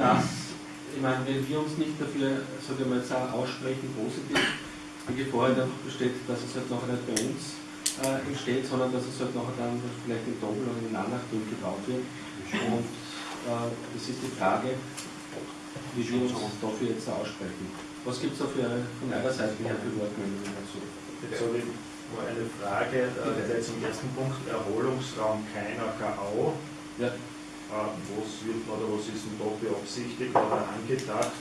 dass, ich meine, wenn wir uns nicht dafür, sage ich mal, aussprechen, positiv, die Gefahr einfach besteht, dass es halt nachher nicht bei uns äh, entsteht, sondern dass es halt nachher dann vielleicht in Doppel oder in Anachtung gebaut wird. Und äh, das ist die Frage, wie wir uns dafür jetzt aussprechen. Was gibt es da für, von eurer Seite her für Wortmeldungen dazu? Jetzt habe ich nur eine Frage, äh, zum ersten Punkt, Erholungsraum keiner KAO. Ja. Was wird oder was ist denn da beabsichtigt oder angedacht?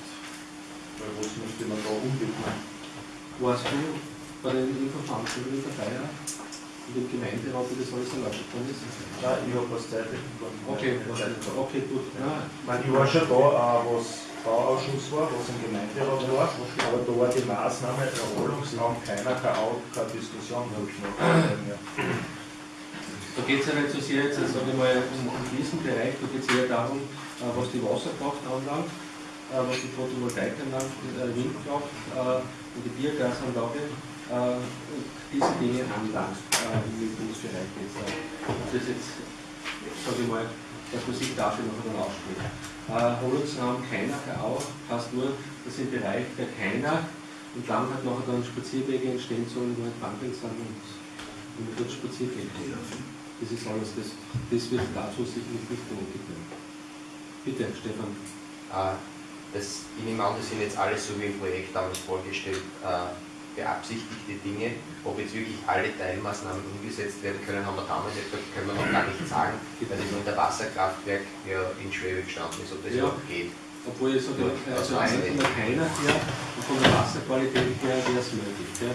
Weil was müsste man da umwidmen? Warst du bei den Infoveranstaltungen dabei? In dem Gemeinderat, wie das alles erlaubt worden ist? Nein, ich habe was Zeit. Okay, okay, gut. Ja. Ich, war schon da, was Bauausschuss war, was im Gemeinderat war, aber da war die Maßnahme Erholungsraum keiner, keine, keine Diskussion, habe ich noch. Da geht es ja nicht so sehr jetzt, sage ich mal, um, um diesen Bereich, da geht es eher darum, äh, was die Wasserkraft anlangt, äh, was die Photovoltaik anlangt, äh, Windkraft äh, und die Biogasanlage, und diese Dinge anlangt im Windungsbereich jetzt. Das jetzt, sage ich mal, dass man sich dafür noch einmal ausspricht. Äh, Erholungsraum keiner, auch, passt nur, dass im Bereich der keiner entlang hat nachher dann Spazierwege entstehen sollen, wo ein Pumping sind und, und dort spazieren gehen kann. Das ist alles, das, das wird dazu sicherlich nicht nötig werden. Bitte, Stefan. Äh, das, ich nehme an, das sind jetzt alles so wie im Projekt damals vorgestellt, äh, beabsichtigte Dinge. Ob jetzt wirklich alle Teilmaßnahmen umgesetzt werden können, haben wir damals gesagt, können wir noch gar nicht sagen, weil das in der Wasserkraftwerk ja in Schwebe gestanden ist, ob das Ja. überhaupt geht. Obwohl ich sage, Ja, also der keiner her und von der Wasserqualität her wäre es möglich. Ja.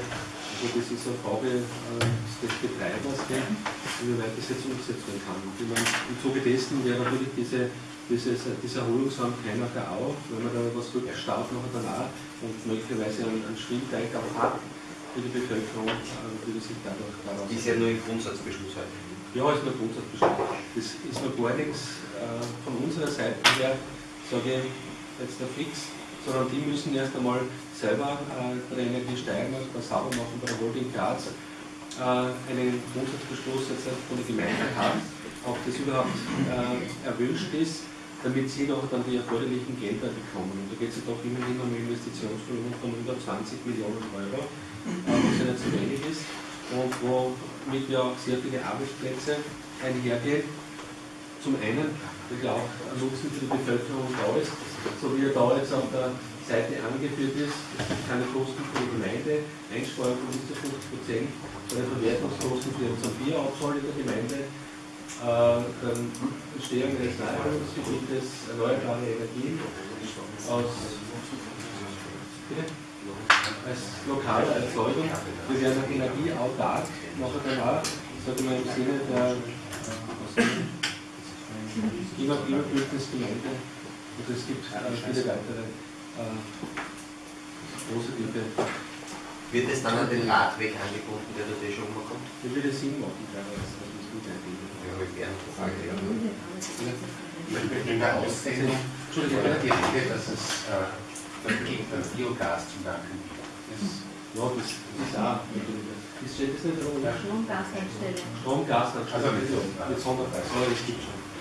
Also das ist eine Frage äh, des Betreibers, inwieweit das jetzt umgesetzt werden kann. Und meine, Im Zuge dessen wäre natürlich diese, dieses, dieser Erholungsraum keiner der auch, wenn man da was rückstaut nachher danach und möglicherweise einen, einen Schwimmteig auch hat für die Bevölkerung, äh, würde sich dadurch daraus Ist ja nur im Grundsatzbeschluss heute. ja, ist nur Grundsatzbeschluss. Das ist noch gar nichts äh, von unserer Seite her, sage ich jetzt der Fix, sondern die müssen erst einmal selber äh, bei der Energie Steiermark, bei Sauber machen, bei der Holding Graz äh, einen Grundsatzbeschluss jetzt von der Gemeinde haben, ob das überhaupt äh, erwünscht ist, damit sie noch dann die erforderlichen Gelder bekommen. Und da geht es ja doch immerhin um Investitionsvolumen von über 20 Millionen Euro, äh, was ja nicht so wenig ist und womit ja auch sehr viele Arbeitsplätze einhergehen. Zum einen, weil ja auch ein Nutzen für die Bevölkerung da ist, so wie er da jetzt auf der Seite angeführt ist, keine Kosten für die Gemeinde, Einsparung von bis zu 50 Prozent bei Verwertungskosten für den Bierabfall in der Gemeinde, äh, dann Entstehung eines Naherholungsgebietes, erneuerbare Energien aus als lokale Erzeugung. Wir werden energieautark nachher danach, ich mal im Sinne der Klima- Klimabündnisgemeinde. Und es gibt äh, viele weitere äh, positive, Wird es dann an den Radweg angebunden, der dort eh schon umkommt? das würde Sinn machen, teilweise, das muss gut einbinden. Ja, habe ich gerne gefragt. ja. In der Rede, dass es äh, Biogas zu danken ist. Ja, das ist auch. Steht das nicht da oben? Stromgasherstellung. Strom, Gas, Also mit Sonderpreis. Ja, das gibt schon.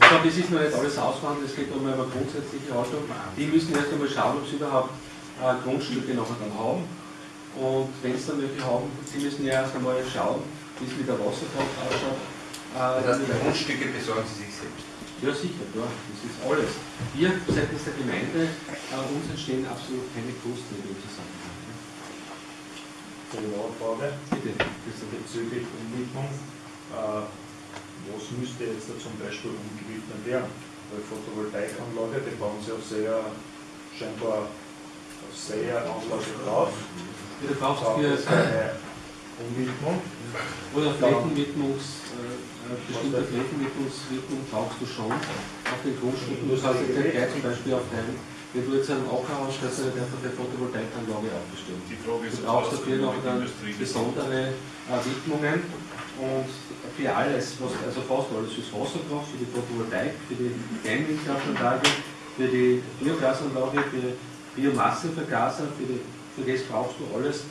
Ich glaube, das ist noch nicht alles ausverhandelt, es geht um eine grundsätzliche Haltung. Die müssen erst einmal schauen, ob sie überhaupt äh, Grundstücke nachher dann haben. Und wenn sie dann welche haben, sie müssen ja erst einmal schauen, wie es mit der Wasserkraft ausschaut. Äh, Das heißt, die Grundstücke besorgen Sie sich selbst. ja, sicher, ja, das ist alles. Wir seitens der Gemeinde, äh, uns entstehen absolut keine Kosten in dem Zusammenhang. So, eine Frage Bitte, bezüglich Umwidmung. Äh, was müsste jetzt da zum Beispiel umgewidmet werden? Weil Photovoltaikanlage, die bauen sie auf sehr, scheinbar auf sehr Anlage drauf. Du brauchst für eine Umwidmung? Oder Flächenwidmungs, äh, äh, bestimmte Flächenwidmungswidmung brauchst du schon auf den Grundstücken. Du kannst jetzt nicht gleich zum Beispiel auf deinem, wenn du jetzt einen Acker hast, kannst du nicht einfach eine Photovoltaikanlage aufstellen. Die Frage Du ist, brauchst was dafür noch dann besondere äh, Widmungen und für alles, was, also fast alles, fürs Wasserkraft, für die Photovoltaik, für die Kleinwindkraftanlage, für die Biogasanlage, für Biomassenvergaser, für, die, für das brauchst du alles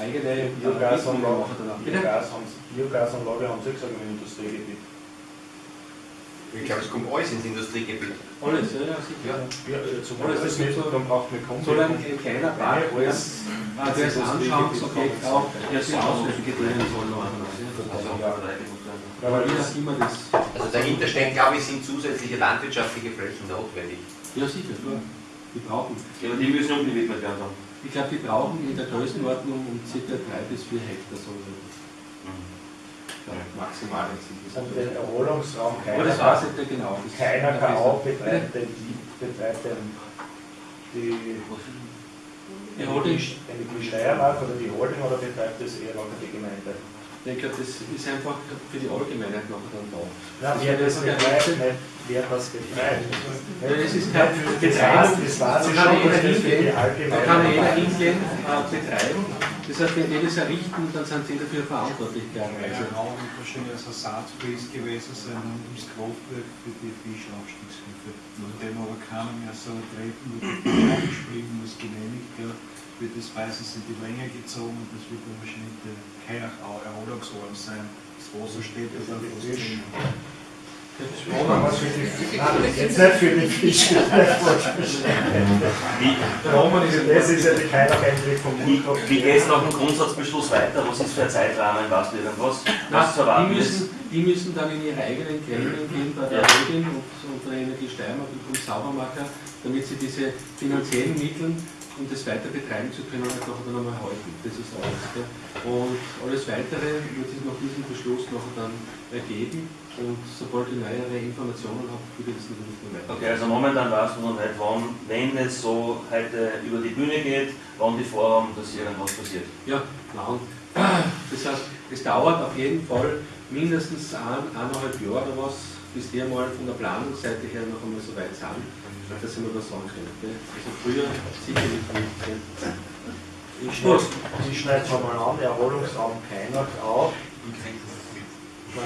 eigene äh, Biogasanlage? Biogas haben, Biogasanlage haben Sie gesagt im Industriegebiet. Ich glaube, es kommt alles ins Industriegebiet. Alles, ja, ja, sicher. Ja. Ja, äh, zum Alles, das nicht, so- dann braucht man kaum Soll ein, ein kleiner Park, alles. Der ist Anschauungsobjekt auch, der sich Auslösekriterien soll. Also, Ja. Ja, weil das, immer das. also dahinter stehen, glaube ich, sind zusätzliche landwirtschaftliche Flächen notwendig. Ja, sicher, klar. Die brauchen. Ja, aber die müssen umgewidmet werden dann. Ich glaube, die brauchen in der Größenordnung um ca. 3 bis 4 Hektar so. Ja, maximal jetzt sind das. und den Erholungsraum Aber das keiner, weiß ich nicht genau. Das- keiner auch betreibt den, betreibt den, die, Die Holding, ich die Steiermark oder die Holding oder betreibt das eher noch die Gemeinde? Glaube, das ist einfach für die Allgemeinheit nachher dann da. Na, wer das nicht wer das betreibt. Ja, das ist kein weiß, das ich kann schon, das für hingehen, die Da kann ja jeder Allgemeinheit. hingehen, äh, betreiben. Das heißt, wenn die das errichten, dann sind sie dafür verantwortlich. Ja, klarerweise. auch wahrscheinlich als Ersatzpreis gewesen sein ums Kraftwerk für die Fischaufstiegshilfe. Nachdem aber keiner mehr so treten, die Fisch muss genehmigt werden, wird das meistens in die Länge gezogen und das wird dann wahrscheinlich der Erholungsort sein. Das Wasser steht ja dann fast jetzt nicht für die Fische. Das ist ja die Einblick vom Wie, Mund. wie geht es nach dem Grundsatzbeschluss weiter? Was ist für ein Zeitrahmen? Weißt du irgendwas? Was zu erwarten die, ist? müssen, die müssen dann in ihre eigenen Gremien gehen bei der. Holding und, der Energie Steiermark und vom Saubermacher, damit sie diese finanziellen Mittel, um das weiter betreiben zu können, halt nachher dann einmal halten. Das ist alles. Und alles Weitere wird sich nach diesem Beschluss nachher dann ergeben. Und sobald ich neuere Informationen habe, würde ich das natürlich weiter. Okay, also momentan weißt du noch nicht, wann, wenn es so heute über die Bühne geht, wann die vorhaben, dass irgendwas passiert. Ja, nein. Das heißt, es dauert auf jeden Fall mindestens ein, eineinhalb Jahre oder was, bis die einmal von der Planungsseite her noch einmal so weit sind, dass sie mal was sagen können. Also früher sicherlich nicht. Ich schneide ich schneide es mal an, Erholungsraum keiner auf.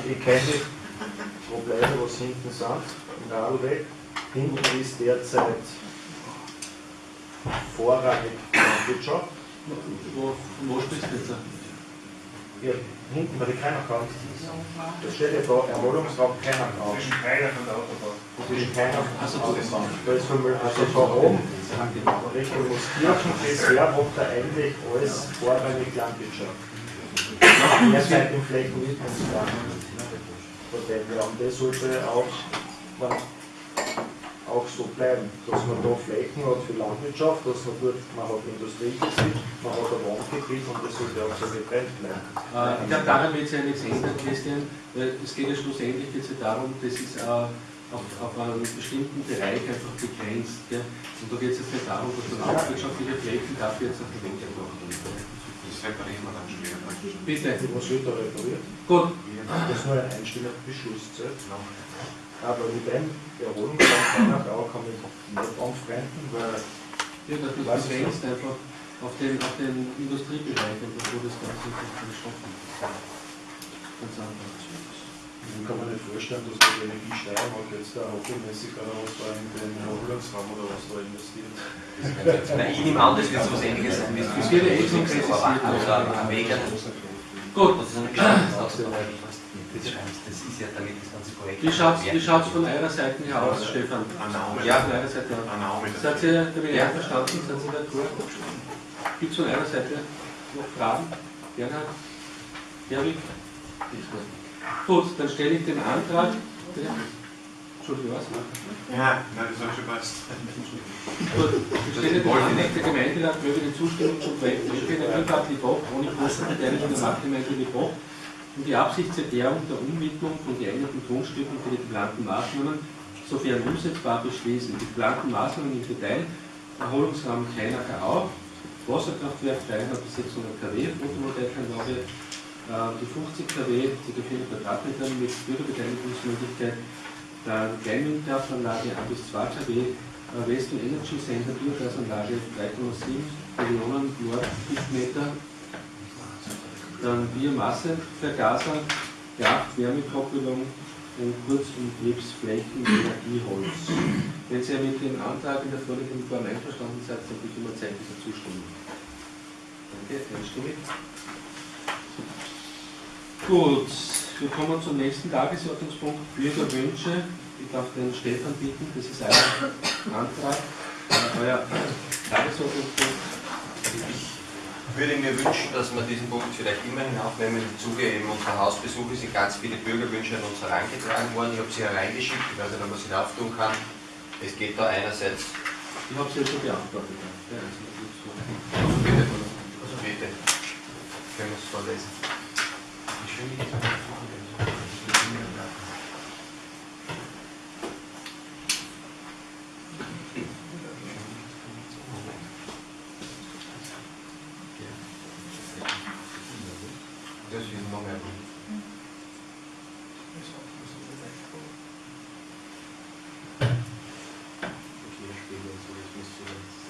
Ich kenne Probleme, was hinten sind, im Radlweg. Hinten ist derzeit vorrangig Landwirtschaft. Wo, wo sprichst du jetzt? Ja, hinten bei der Keinerkauf. Da steht ja da Erholungsraum Keinerkauf. Zwischen Keiner und Also, Autobahn. Da ist von, also von oben Richtung Moskirchen bisher macht er eigentlich alles vorrangig Landwirtschaft. Derzeit im Flächennutzungsplan. Von dem her. Und das sollte auch, man, auch so bleiben, dass man da Flächen hat für Landwirtschaft, dass man dort, man hat Industriegebiet, man hat ein Wohngebiet und das sollte auch so getrennt bleiben. Äh, ich glaube, daran wird sich ja nichts ändern, Christian, weil es geht ja schlussendlich ja darum, das ist äh, auf, auf einen bestimmten Bereich einfach begrenzt. Gell? Und da geht es jetzt nicht darum, dass man landwirtschaftliche Flächen dafür jetzt auf verwendet machen. Das reparieren wir dann später. Bitte. Was wird da repariert? Gut, Das ist nur ein einstelliger Beschluss. zählt. Aber mit dem Erholungsraum auch kann ich nicht anfreunden, weil ja, dass du Was ist begrenzt einfach auf den, auf den Industriebereich, wo das Ganze nicht stoppen Ganz einfach. ich kann mir nicht vorstellen, dass die Energie Steiermark jetzt da hobbymäßig oder was da in den Erholungsraum oder was da investiert. Ich nehme an, das wird so was ähnliches sein wie Das wird eh schon. Oder Weg. Gut, Das ist eine Geschichte. Das ist ja damit das ganze Projekt. wie schaut es von eurer Seite her aus, Stefan? Annahme. Ja, von eurer Seite her. Annahme. Seid ihr damit Ja. einverstanden? Seid ihr d'accord? Gibt es von eurer Seite noch Fragen? Bernhard? Erwin? Gut, dann stelle ich den Antrag. Bitte? Entschuldigung, was? Ja, nein, das habe ich schon passt. Gut, den Antrag der Gemeinderat möge die Zustimmung zum Projekt Öko Energiepark Liboch ohne Kostenbeteiligung der Marktgemeinde Liboch und die Absichtserklärung der Umwidmung von geeigneten Grundstücken für die geplanten Maßnahmen sofern umsetzbar beschließen. Die geplanten Maßnahmen im Detail Erholungsraum Kleinacher auf, Wasserkraftwerk 300 bis 600 kW, Photovoltaikanlage äh, die 50 kW, ca. 400 Quadratmeter mit Bürgerbeteiligungsmöglichkeit, dann Kleinwindkraftanlage 1 bis 2 kW, äh, West und Energy Center Biogasanlage 3,7 Millionen Nordkubikmeter, dann Biomassevergaser, Kraft-Wärmekoppelung und Kurzumtriebsflächen Energieholz. Wenn Sie mit dem Antrag in der vorliegenden Form einverstanden seid, dann bitte um ein Zeichen der Zustimmung. Danke, einstimmig. Gut, wir kommen zum nächsten Tagesordnungspunkt Bürgerwünsche ich darf den Stefan bitten, das ist ein Antrag, euer Tagesordnungspunkt. Ich würde mir wünschen, dass wir diesen Punkt vielleicht immerhin aufnehmen. Im Zuge eben unserer Hausbesuche sind ganz viele Bürgerwünsche an uns herangetragen worden. Ich habe sie hereingeschickt, ich weiß nicht, ob man sie auftun kann. Es geht da einerseits. Ich habe sie ja schon beantwortet. Ja. Also bitte. Also bitte. Können wir es vorlesen? Wie schön ich das Das ist noch mehr.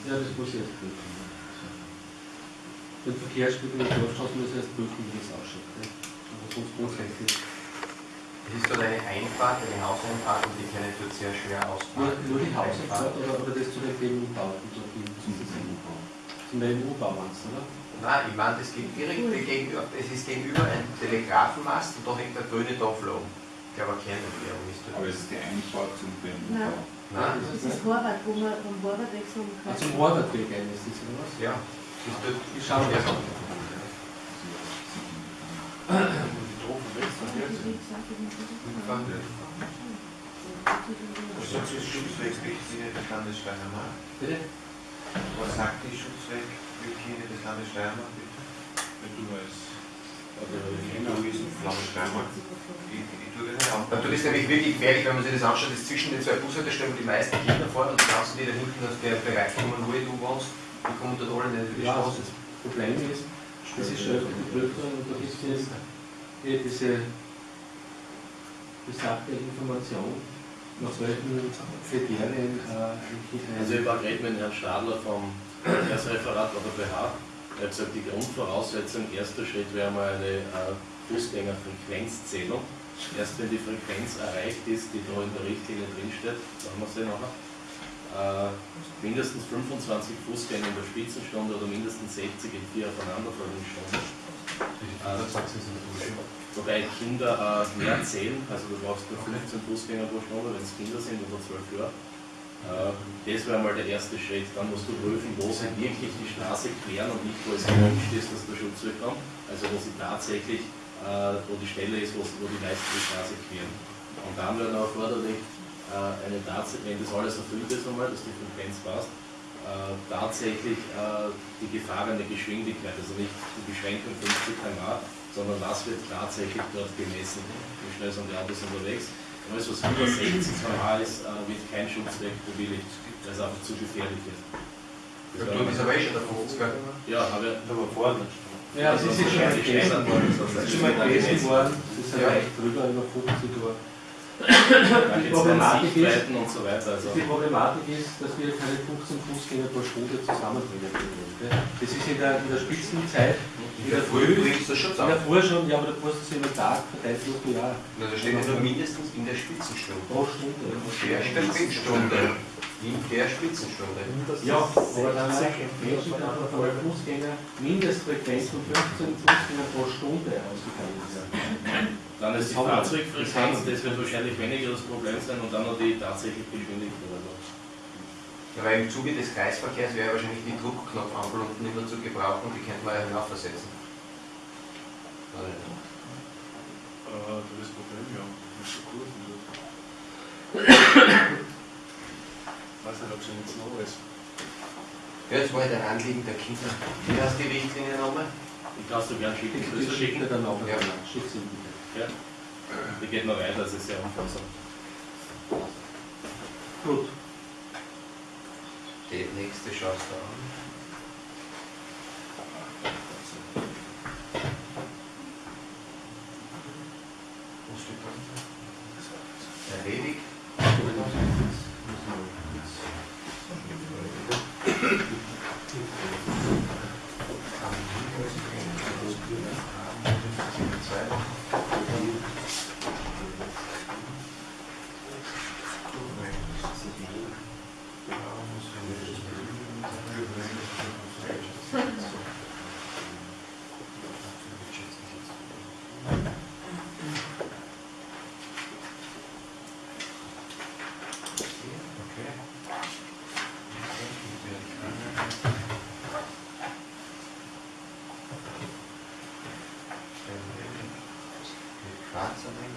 Ja, das muss ich erst prüfen. Den Verkehrsspiegel in Dorfstraße muss ich erst prüfen, wie das ausschaut. Ne? Aber. Es ist dort eine Einfahrt, eine Hauseinfahrt und die kann ich dort sehr schwer Nur, ausbauen. nur die Hauseinfahrt oder, oder das zu den viel zu diesem Zum BMU-Bau meinst du, oder? Nein, ich meine, das geht direkt gegenüber, es ist gegenüber ein Telegrafenmast und da hängt der grüne Tafel oben. Ich glaube, eine Kernerklärung ist Aber dort. es ist die Einfahrt zum BMW. Nein. Nein, das Das ist Horvath, wo man vom Horvath weg zum Ah, zum Horvathweg ein ist das, oder was? ja, dort. Ich schaue mir das an. Was sagt die Schutzwegsrichtlinie des Landes Steiermark? Bitte? Was sagt die Schutzwegsrichtlinie des Landes Steiermark? bitte? Wenn du als Du bist im Landes Steiermark. Ich, ich tue das nicht Und dort auf. ist nämlich wirklich gefährlich, wenn man sich das anschaut, das zwischen den zwei Bushaltestellen, wo die meisten Kinder fahren und die ganzen, die da hinten aus der Bereich kommen, wo du wohnst, die kommen dort alle nicht über die Ja, Straße. das Problem ist, das ist schon öfter geprüft worden und da gibt es jetzt diese besagte Information, nach welchen Kriterien äh, Also ich war gerade mit Herrn Stadler vom Verkehrsreferat oder BH. Er hat gesagt, die Grundvoraussetzung, erster Schritt wäre mal eine äh, Fußgängerfrequenzzählung. Erst wenn die Frequenz erreicht ist, die da in der Richtlinie drinsteht, sagen wir sie nachher, äh, mindestens 25 Fußgänger in der Spitzenstunde oder mindestens 60 in vier aufeinanderfolgenden Stunden. Äh, wobei Kinder äh, mehr zählen, also du brauchst nur 15 Fußgänger pro Stunde, wenn es Kinder sind oder 12 Jahre. Äh, Das wäre mal der erste Schritt. Dann musst du prüfen, wo sie wirklich die Straße queren und nicht, wo es gewünscht ist, dass der Schutzweg kommt. Also wo sie tatsächlich, äh, wo die Stelle ist, wo, wo die meisten die Straße queren. Und dann wäre noch erforderlich, äh, eine Tats wenn das alles erfüllt ist einmal, dass die Frequenz passt, äh, tatsächlich äh, die gefahrene Geschwindigkeit, also nicht die Beschränkung 50 km/h, sondern was wird tatsächlich dort gemessen, wie schnell sind die Autos unterwegs. Alles, was über 60 km/h ist, äh, wird kein Schutzweg bewilligt, weil es einfach zu gefährlich ist. Der Blut ist aber eh schon der 50er. Ja, aber Aber vorne. Ja, das ist jetzt schon mal gegessen worden. Das ist schon mal gegessen worden. Das ist ja Ja. leicht drüber, über 50 Uhr. Die Problematik ist, so weiter. Also. die Problematik ist, dass wir keine 15 Fußgänger pro Stunde zusammenbringen können. Das ist in der, in der Spitzenzeit, In der Früh bringst du das schon in der zusammen. Früh schon, ja, aber musst du es über den Tag verteilt durch die Jahre. Na, da steht ja nur mindestens in der Spitzenstunde. Pro Stunde. Der Spitzenstunde. In der Spitzenstunde. Ja, aber dann Menschen einfach von der Fußgänger Mindestfrequenz von 15 Fußgänger pro Stunde ausgefallen werden. Dann ist die Das. Fahrzeugfrequenz, das wird wahrscheinlich weniger das Problem sein und dann noch die tatsächliche Geschwindigkeit. Also. Ja, weil im Zuge des Kreisverkehrs wäre wahrscheinlich die Druckknopfampel unten immer zu gebrauchen, die könnte man ja hinaufversetzen. Oder nicht? Äh, das ist das Problem, ja. Das ist so Kurven dort. weiß nicht, ob sie jetzt noch ist. Ja, jetzt war der Anliegen der Kinder. Wie heißt die Richtlinie nochmal? Ich es dir gerne schicken, Das schicken. dann auch Ja. ja. Schickt sie bitte. Ja. Die geht noch weiter, das ist sehr umfassend. Gut. Die nächste schaust du an. Schwarz oder ein